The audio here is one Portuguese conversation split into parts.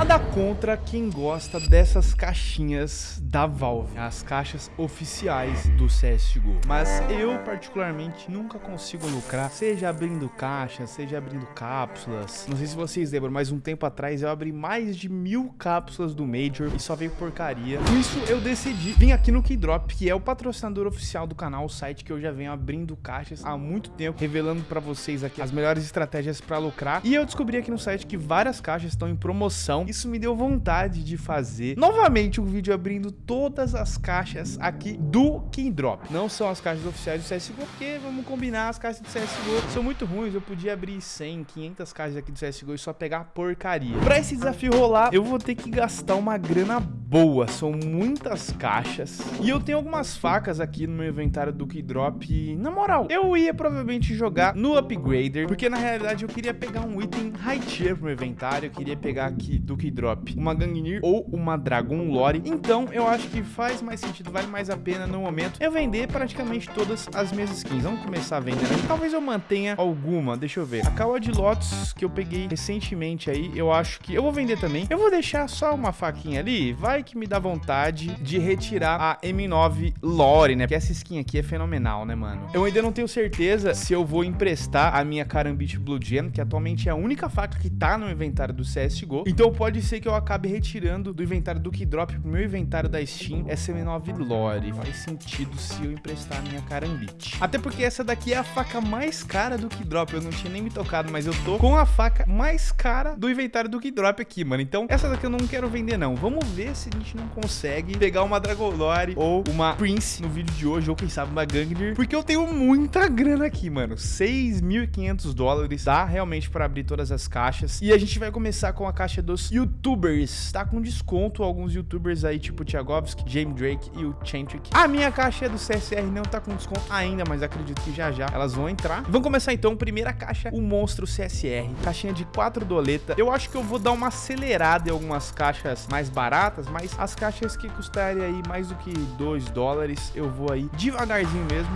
Nada contra quem gosta dessas caixinhas da Valve, as caixas oficiais do CSGO. Mas eu, particularmente, nunca consigo lucrar, seja abrindo caixas, seja abrindo cápsulas. Não sei se vocês lembram, mas um tempo atrás eu abri mais de mil cápsulas do Major e só veio porcaria. Por isso eu decidi vir aqui no Keydrop, que é o patrocinador oficial do canal, o site que eu já venho abrindo caixas há muito tempo, revelando pra vocês aqui as melhores estratégias pra lucrar. E eu descobri aqui no site que várias caixas estão em promoção isso me deu vontade de fazer novamente um vídeo abrindo todas as caixas aqui do King Drop. Não são as caixas oficiais do CSGO, porque vamos combinar, as caixas do CSGO são muito ruins. Eu podia abrir 100, 500 caixas aqui do CSGO e só pegar porcaria. Pra esse desafio rolar, eu vou ter que gastar uma grana boa. São muitas caixas. E eu tenho algumas facas aqui no meu inventário do King Drop. E, na moral, eu ia provavelmente jogar no Upgrader, porque na realidade eu queria pegar um item high tier pro meu inventário. Eu queria pegar aqui do Drop uma Gangnir ou uma Dragon Lore. Então eu acho que faz mais sentido, vale mais a pena no momento eu vender praticamente todas as minhas skins. Vamos começar a vender. Né? Talvez eu mantenha alguma, deixa eu ver. A Kawa de Lotus que eu peguei recentemente aí, eu acho que eu vou vender também. Eu vou deixar só uma faquinha ali, vai que me dá vontade de retirar a M9 Lore, né? Porque essa skin aqui é fenomenal, né, mano? Eu ainda não tenho certeza se eu vou emprestar a minha Karambit Blue Gem, que atualmente é a única faca que tá no inventário do CSGO. Então pode ser que eu acabe retirando do inventário do Keydrop pro meu inventário da Steam essa M9 Lore. Faz sentido se eu emprestar a minha Karambit. Até porque essa daqui é a faca mais cara do Keydrop. Eu não tinha nem me tocado, mas eu tô com a faca mais cara do inventário do Keydrop aqui, mano. Então, essa daqui eu não quero vender, não. Vamos ver se a gente não consegue pegar uma Dragon Lore ou uma Prince no vídeo de hoje, ou quem sabe uma Gangnir, porque eu tenho muita grana aqui, mano. 6.500 dólares, dá realmente para abrir todas as caixas. E a gente vai começar com a caixa dos youtubers. Tá com desconto alguns youtubers aí, tipo o Thiagovski, James Drake e o Chantrick. A minha caixa do CSR não tá com desconto ainda, mas acredito que já já elas vão entrar. Vamos começar então, primeira caixa, o Monstro CSR. Caixinha de 4 doleta. Eu acho que eu vou dar uma acelerada em algumas caixas mais baratas, mas as caixas que custarem aí mais do que 2 dólares, eu vou aí devagarzinho mesmo.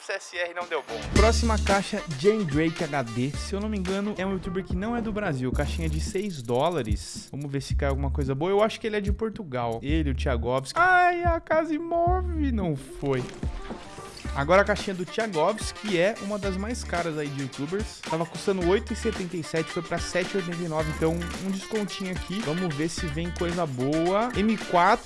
CSR não deu bom. Próxima caixa, Jane Drake HD. Se eu não me engano, é um youtuber que não é do Brasil. Caixinha de 6 dólares. Vamos ver se cai alguma coisa boa. Eu acho que ele é de Portugal. Ele, o Thiagovski. Ai, a casa imóvel. Não foi. Agora a caixinha do Thiagovs, que é uma das mais caras aí de youtubers. Tava custando 8,77, foi pra 7,89, então um descontinho aqui. Vamos ver se vem coisa boa. M4,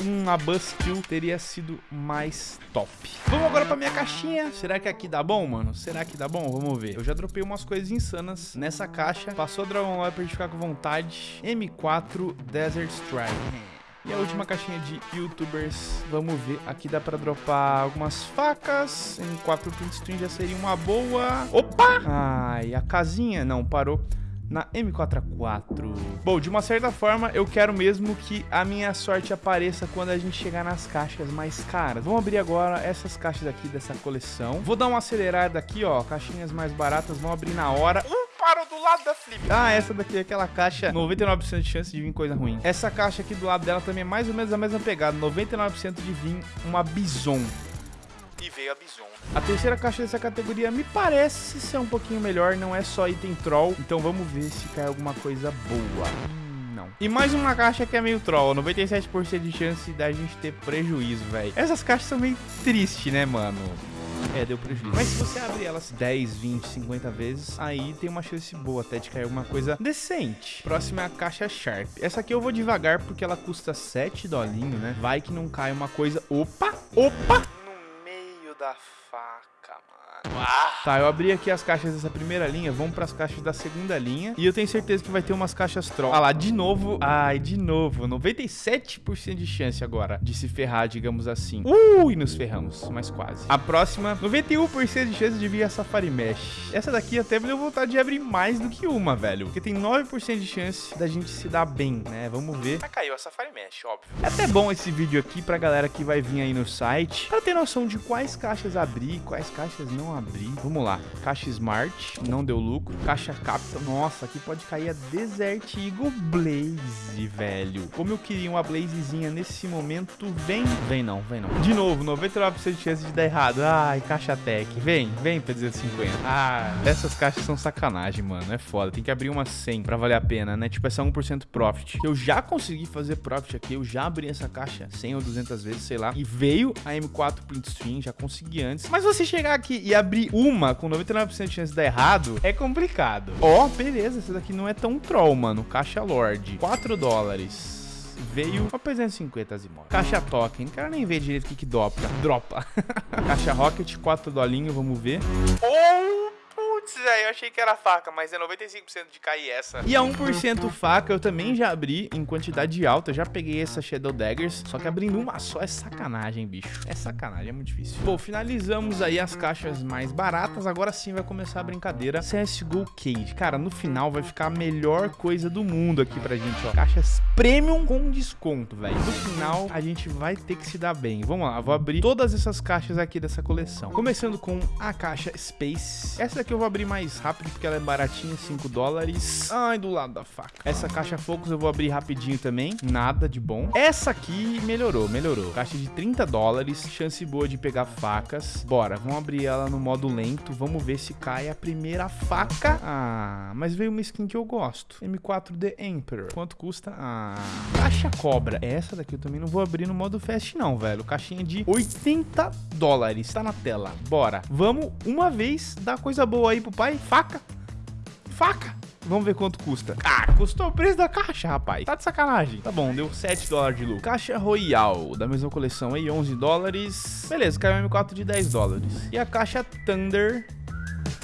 uma Buzzkill teria sido mais top. Vamos agora pra minha caixinha. Será que aqui dá bom, mano? Será que dá bom? Vamos ver. Eu já dropei umas coisas insanas nessa caixa. Passou a Dragon Lore pra gente ficar com vontade. M4 Desert Strike. E a última caixinha de youtubers, vamos ver, aqui dá pra dropar algumas facas, em 4 print já seria uma boa. Opa! Ai, a casinha, não, parou na M4A4. Bom, de uma certa forma, eu quero mesmo que a minha sorte apareça quando a gente chegar nas caixas mais caras. Vamos abrir agora essas caixas aqui dessa coleção. Vou dar uma acelerada aqui, ó, caixinhas mais baratas, vão abrir na hora. Uh! Parou do lado da Flip. Ah, essa daqui é aquela caixa 99% de chance de vir coisa ruim. Essa caixa aqui do lado dela também é mais ou menos a mesma pegada. 99% de vir uma Bison. E veio a Bison. A terceira caixa dessa categoria me parece ser um pouquinho melhor, não é só item troll. Então vamos ver se cai alguma coisa boa. Hum, não. E mais uma caixa que é meio troll, 97% de chance da gente ter prejuízo, velho. Essas caixas são meio tristes, né, mano? É, deu prejuízo. Mas se você abrir elas 10, 20, 50 vezes, aí tem uma chance boa até de cair alguma coisa decente. Próxima é a caixa Sharp. Essa aqui eu vou devagar porque ela custa 7 dolinho, né? Vai que não cai uma coisa... Opa! Opa! No meio da faca, mano. Tá, eu abri aqui as caixas dessa primeira linha, vamos pras caixas da segunda linha. E eu tenho certeza que vai ter umas caixas troll. Ah lá, de novo. Ai, de novo. 97% de chance agora de se ferrar, digamos assim. Uh, e nos ferramos, mas quase. A próxima, 91% de chance de vir a Safari Mesh. Essa daqui até me deu vontade de abrir mais do que uma, velho. Porque tem 9% de chance da gente se dar bem, né? Vamos ver. Ah, caiu a Safari Mesh, óbvio. É até bom esse vídeo aqui pra galera que vai vir aí no site, pra ter noção de quais caixas abrir, quais caixas não abrir. Vamos Vamos lá. Caixa Smart, não deu lucro. Caixa Capital, nossa, aqui pode cair a Desert Eagle Blaze, velho. Como eu queria uma Blazezinha nesse momento, vem. Vem não, vem não. De novo, 99% de chance de dar errado. Ai, Caixa Tech. Vem, vem pra 250. Ah, essas caixas são sacanagem, mano. É foda. Tem que abrir uma 100 pra valer a pena, né? Tipo, essa 1% profit. Eu já consegui fazer profit aqui. Eu já abri essa caixa 100 ou 200 vezes, sei lá. E veio a M4 Print Stream, já consegui antes. Mas você chegar aqui e abrir uma com 99% de chance de dar errado, é complicado. Ó, oh, beleza. Essa daqui não é tão troll, mano. Caixa Lord. 4 dólares veio uma 350 Zimov. Caixa Token, quero nem ver direito o que que dropa. Dropa. Caixa Rocket, 4 dolinhos, vamos ver. Oh! Putz, eu achei que era faca, mas é 95% de cair essa. E a 1% faca eu também já abri em quantidade alta. Já peguei essa Shadow Daggers, só que abrindo uma só é sacanagem, bicho. É sacanagem, é muito difícil. Bom, finalizamos aí as caixas mais baratas. Agora sim vai começar a brincadeira CSGO Cage. Cara, no final vai ficar a melhor coisa do mundo aqui pra gente, ó. Caixas Premium com desconto, velho. No final, a gente vai ter que se dar bem. Vamos lá, vou abrir todas essas caixas aqui dessa coleção. Começando com a caixa Space. Essa daqui eu vou abrir mais rápido porque ela é baratinha, 5 dólares. Ai, do lado da faca. Essa caixa Focus eu vou abrir rapidinho também. Nada de bom. Essa aqui melhorou, melhorou. Caixa de 30 dólares. Chance boa de pegar facas. Bora, vamos abrir ela no modo lento. Vamos ver se cai a primeira faca. Ah, mas veio uma skin que eu gosto. M4 The Emperor. Quanto custa? Ah, caixa cobra. Essa daqui eu também não vou abrir no modo fast não, velho. Caixinha de 80 dólares. Tá na tela. Bora. Vamos uma vez dar coisa boa aí pro pai. Faca. Faca. Vamos ver quanto custa. Ah, custou o preço da caixa, rapaz. Tá de sacanagem. Tá bom, deu 7 dólares de lucro. Caixa Royal, da mesma coleção aí, 11 dólares. Beleza, caiu M4 de 10 dólares. E a caixa Thunder...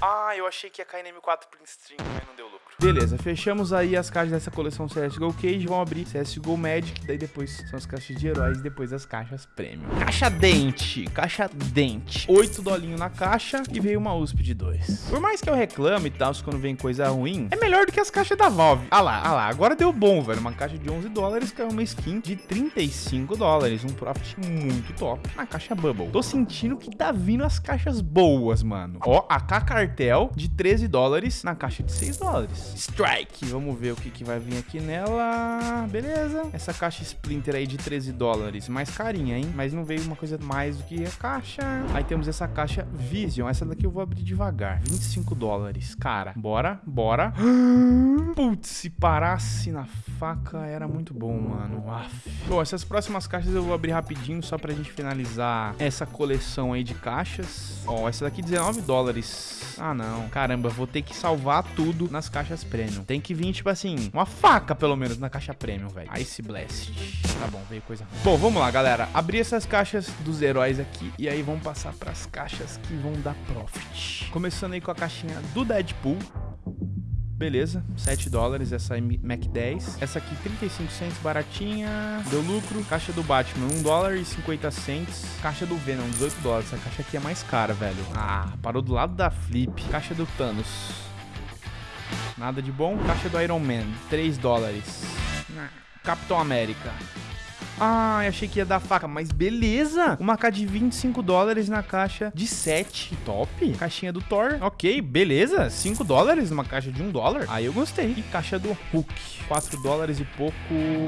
Ah, eu achei que ia cair no M4 Print String, mas não deu lucro. Beleza, fechamos aí as caixas dessa coleção CSGO Cage. Vamos abrir CSGO Magic. Daí depois são as caixas de heróis depois as caixas Premium. Caixa Dente. Caixa Dente. 8 dolinhos na caixa e veio uma USP de 2. Por mais que eu reclame e tal, quando vem coisa ruim, é melhor do que as caixas da Valve. Ah lá, ah lá. Agora deu bom, velho. Uma caixa de 11 dólares caiu uma skin de 35 dólares. Um profit muito top na caixa Bubble. Tô sentindo que tá vindo as caixas boas, mano. Ó, a K Cartel de 13 dólares na caixa de 6 dólares. Strike. Vamos ver o que, que vai vir aqui nela. Beleza. Essa caixa Splinter aí de 13 dólares. Mais carinha, hein? Mas não veio uma coisa mais do que a caixa. Aí temos essa caixa Vision. Essa daqui eu vou abrir devagar. 25 dólares. Cara, bora, bora. Putz, se parasse na faca era muito bom, mano. Aff. Bom, essas próximas caixas eu vou abrir rapidinho só pra gente finalizar essa coleção aí de caixas. Ó, essa daqui 19 dólares. Ah, não. Caramba, vou ter que salvar tudo nas caixas premium. Tem que vir, tipo assim, uma faca, pelo menos, na caixa premium, velho. Ice Blast. Tá bom, veio coisa ruim. Bom, vamos lá, galera. Abrir essas caixas dos heróis aqui e aí vamos passar pras caixas que vão dar profit. Começando aí com a caixinha do Deadpool. Beleza, 7 dólares essa Mac 10. Essa aqui 35 centos, baratinha. Deu lucro. Caixa do Batman, 1 dólar e 50 centos. Caixa do Venom, 18 dólares. Essa caixa aqui é mais cara, velho. Ah, parou do lado da Flip. Caixa do Thanos. Nada de bom. Caixa do Iron Man, 3 dólares. Capitão América. Ah, achei que ia dar faca, mas beleza. Uma K de 25 dólares na caixa de 7. Top. Caixinha do Thor. Ok, beleza. 5 dólares numa caixa de 1 dólar. Aí eu gostei. E caixa do Hulk. 4 dólares e pouco.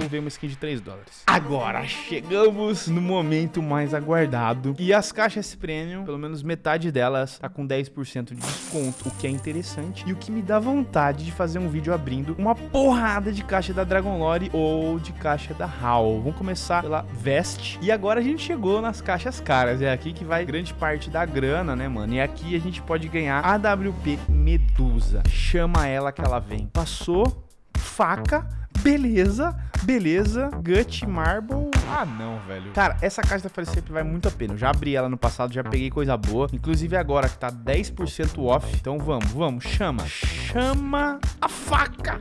Veio uma skin de 3 dólares. Agora chegamos no momento mais aguardado. E as caixas premium, pelo menos metade delas, tá com 10% de desconto. O que é interessante. E o que me dá vontade de fazer um vídeo abrindo uma porrada de caixa da Dragon Lore ou de caixa da HAL. Vamos começar começar pela Vest. E agora a gente chegou nas caixas caras. É aqui que vai grande parte da grana, né, mano? E aqui a gente pode ganhar a AWP Medusa. Chama ela que ela vem. Passou, faca, beleza, beleza, Gut Marble. Ah, não, velho. Cara, essa caixa da Falecep vai muito a pena. Eu já abri ela no passado, já peguei coisa boa. Inclusive agora que tá 10% off. Então vamos, vamos, chama. Chama a faca.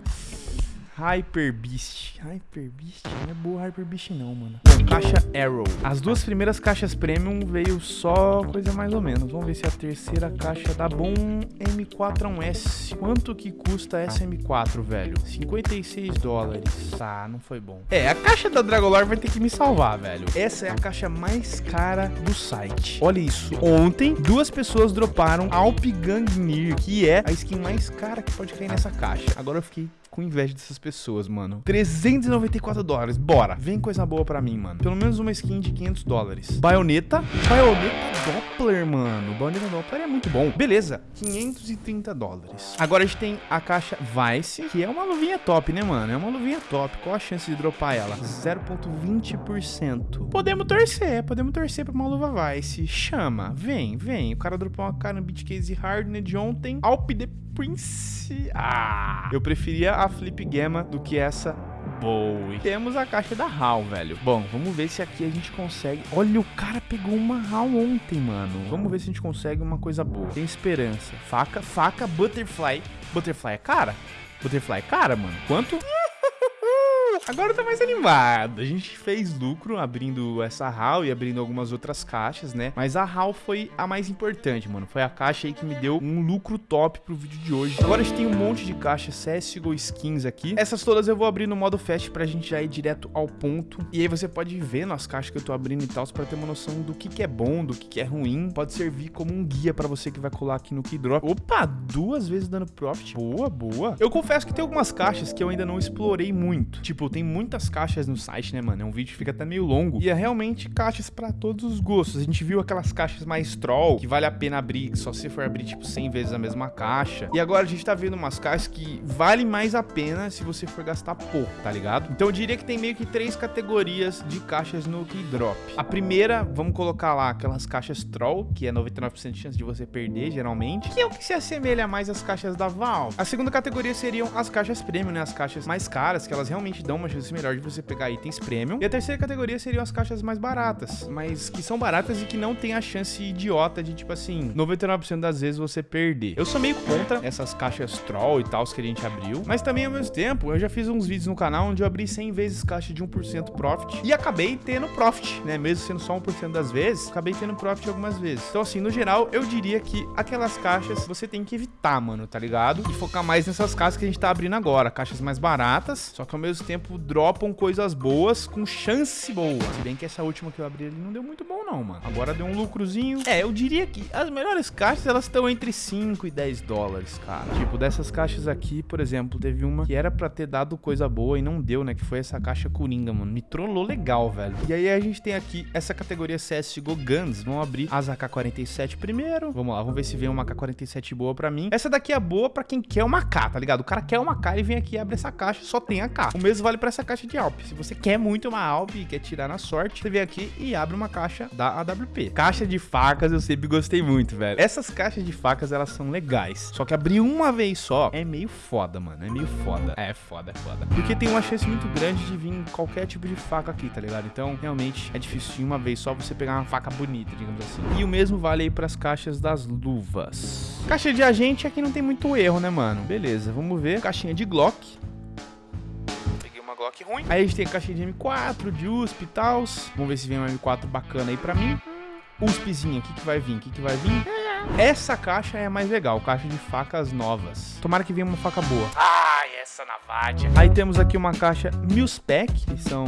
Hyper Beast. Hyper Beast? Não é boa Hyper Beast não, mano. Bom, caixa Arrow. As duas primeiras caixas Premium veio só coisa mais ou menos. Vamos ver se a terceira caixa dá bom M4A1S. Quanto que custa essa M4, velho? 56 dólares. Tá, não foi bom. É, a caixa da Dragolor vai ter que me salvar, velho. Essa é a caixa mais cara do site. Olha isso. Ontem, duas pessoas droparam Alp Gangnir, que é a skin mais cara que pode cair nessa caixa. Agora eu fiquei com inveja dessas pessoas, mano. 394 dólares. Bora. Vem coisa boa pra mim, mano. Pelo menos uma skin de 500 dólares. Baioneta. Baioneta Doppler, mano. Baioneta Doppler é muito bom. Beleza. 530 dólares. Agora a gente tem a caixa Vice, que é uma luvinha top, né, mano? É uma luvinha top. Qual a chance de dropar ela? 0.20%. Podemos torcer. Podemos torcer pra uma luva Vice. Chama. Vem, vem. O cara dropou uma cara no Case Hardened ontem. Alp de Prince. Ah, eu preferia a Flip Gamma do que essa Bowie. Temos a caixa da HAL, velho. Bom, vamos ver se aqui a gente consegue... Olha, o cara pegou uma HAL ontem, mano. Vamos ver se a gente consegue uma coisa boa. Tem esperança. Faca, faca, Butterfly. Butterfly é cara? Butterfly é cara, mano. Quanto? Agora tá mais animado. A gente fez lucro abrindo essa HAL e abrindo algumas outras caixas, né? Mas a HAL foi a mais importante, mano. Foi a caixa aí que me deu um lucro top pro vídeo de hoje. Agora a gente tem um monte de caixas CSGO Skins aqui. Essas todas eu vou abrir no modo Fast pra gente já ir direto ao ponto. E aí você pode ver nas caixas que eu tô abrindo e tal, pra ter uma noção do que, que é bom, do que, que é ruim. Pode servir como um guia pra você que vai colar aqui no Keydrop. Opa, duas vezes dando profit. Boa, boa. Eu confesso que tem algumas caixas que eu ainda não explorei muito. Tipo, tem muitas caixas no site, né, mano? É um vídeo que fica até meio longo. E é realmente caixas para todos os gostos. A gente viu aquelas caixas mais troll, que vale a pena abrir, só se for abrir, tipo, 100 vezes a mesma caixa. E agora a gente tá vendo umas caixas que vale mais a pena se você for gastar pouco, tá ligado? Então eu diria que tem meio que três categorias de caixas no Keydrop. A primeira, vamos colocar lá aquelas caixas troll, que é 99% de chance de você perder, geralmente, que é o que se assemelha mais às caixas da Valve. A segunda categoria seriam as caixas premium, né? As caixas mais caras, que elas realmente dão uma chance melhor de você pegar itens premium. E a terceira categoria seriam as caixas mais baratas, mas que são baratas e que não tem a chance idiota de, tipo assim, 99% das vezes você perder. Eu sou meio contra essas caixas troll e tal que a gente abriu, mas também ao mesmo tempo, eu já fiz uns vídeos no canal onde eu abri 100 vezes caixa de 1% profit e acabei tendo profit, né? Mesmo sendo só 1% das vezes, acabei tendo profit algumas vezes. Então, assim, no geral, eu diria que aquelas caixas você tem que evitar, mano, tá ligado? E focar mais nessas caixas que a gente tá abrindo agora, caixas mais baratas, só que ao mesmo tempo dropam coisas boas com chance boa. Se bem que essa última que eu abri ali não deu muito bom não, mano. Agora deu um lucrozinho. É, eu diria que as melhores caixas, elas estão entre 5 e 10 dólares, cara. Tipo, dessas caixas aqui, por exemplo, teve uma que era pra ter dado coisa boa e não deu, né? Que foi essa caixa Coringa, mano. Me trollou legal, velho. E aí a gente tem aqui essa categoria CSGO Guns. Vamos abrir as AK-47 primeiro. Vamos lá, vamos ver se vem uma AK-47 boa pra mim. Essa daqui é boa pra quem quer uma K, tá ligado? O cara quer uma K e vem aqui e abre essa caixa, só tem a K. O mesmo vale pra essa caixa de Alp. Se você quer muito uma Alp e quer tirar na sorte, você vem aqui e abre uma caixa da AWP. Caixa de facas eu sempre gostei muito, velho. Essas caixas de facas, elas são legais. Só que abrir uma vez só é meio foda, mano. É meio foda. É foda, é foda. Porque tem uma chance muito grande de vir qualquer tipo de faca aqui, tá ligado? Então, realmente, é difícil de uma vez só você pegar uma faca bonita, digamos assim. E o mesmo vale aí pras caixas das luvas. Caixa de agente aqui não tem muito erro, né, mano? Beleza, vamos ver. Caixinha de Glock. Glock ruim. Aí a gente tem a caixinha de M4, de USP e tal. Vamos ver se vem uma M4 bacana aí pra mim. USPzinha, o que, que vai vir? O que, que vai vir? Essa caixa é a mais legal, caixa de facas novas. Tomara que venha uma faca boa. Ai, essa Navadia. Aí temos aqui uma caixa Milspec, que são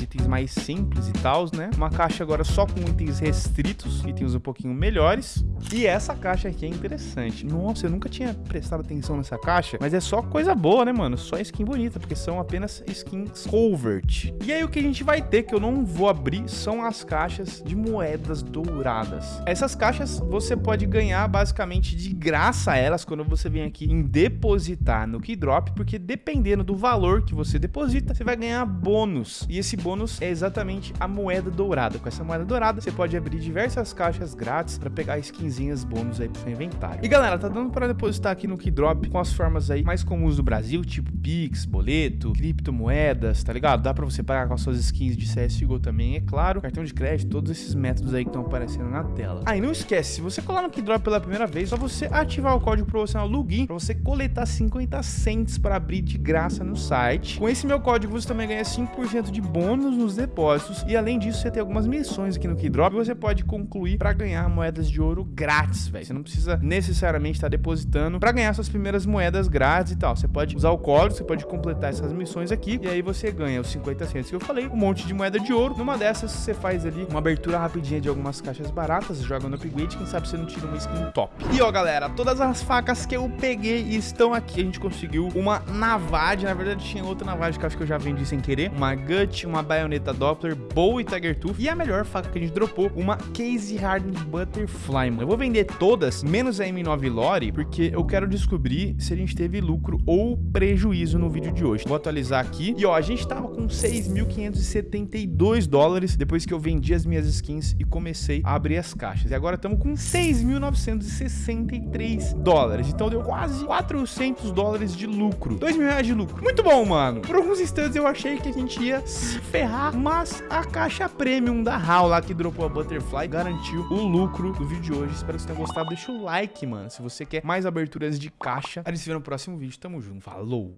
itens mais simples e tal, né? Uma caixa agora só com itens restritos, itens um pouquinho melhores. E essa caixa aqui é interessante. Nossa, eu nunca tinha prestado atenção nessa caixa, mas é só coisa boa, né, mano? Só skin bonita, porque são apenas skins covert. E aí o que a gente vai ter, que eu não vou abrir, são as caixas de moedas douradas. Essas caixas você pode ganhar basicamente de graça elas quando você vem aqui em depositar no Keydrop, porque dependendo do valor que você deposita, você vai ganhar bônus. E esse bônus é exatamente a moeda dourada. Com essa moeda dourada, você pode abrir diversas caixas grátis para pegar skinzinhas bônus aí pro seu inventário. E galera, tá dando para depositar aqui no Keydrop com as formas aí mais comuns do Brasil, tipo Pix, boleto, criptomoedas, tá ligado? Dá para você pagar com as suas skins de CSGO também, é claro, cartão de crédito, todos esses métodos aí que estão aparecendo na tela. Ah, e não esquece, se você colar no Keydrop pela primeira vez, só você ativar o código promocional LUGIN para você coletar 50 cents para abrir de graça no site. Com esse meu código você também ganha 5% de bônus nos depósitos e além disso você tem algumas missões aqui no Keydrop que você pode concluir para ganhar moedas de ouro grátis, velho. Você não precisa necessariamente estar depositando para ganhar suas primeiras moedas grátis e tal. Você pode usar o código, você pode completar essas missões aqui e aí você ganha os 50 centos que eu falei, um monte de moeda de ouro. Numa dessas você faz ali uma abertura rapidinha de algumas caixas baratas, joga no upgrade, quem sabe você não tira uma skin top. E ó, galera, todas as facas que eu peguei estão aqui. A gente conseguiu uma Navade, na verdade tinha outra Navade que acho que eu já vendi sem querer, uma Gut, uma Bayonetta Doppler, Bow e Tiger Tooth e a melhor faca que a gente dropou, uma Case Hardened Butterfly, mano. Eu vou vender todas, menos a M9 Lore, porque eu quero descobrir se a gente teve lucro ou prejuízo no vídeo de hoje. Vou atualizar aqui. E ó, a gente tava com 6.572 dólares depois que eu vendi as minhas skins e comecei a abrir as caixas. E agora estamos com 6.963 dólares. Então deu quase 400 dólares de lucro. 2 mil reais de lucro. Muito bom, mano. Por alguns instantes eu achei que a gente ia se ferrar, mas a caixa premium da HAL lá que dropou a Butterfly garantiu o lucro do vídeo de hoje. Espero que vocês tenham gostado. Deixa o like, mano, se você quer mais aberturas de caixa. A gente se vê no próximo vídeo. Tamo junto. Falou!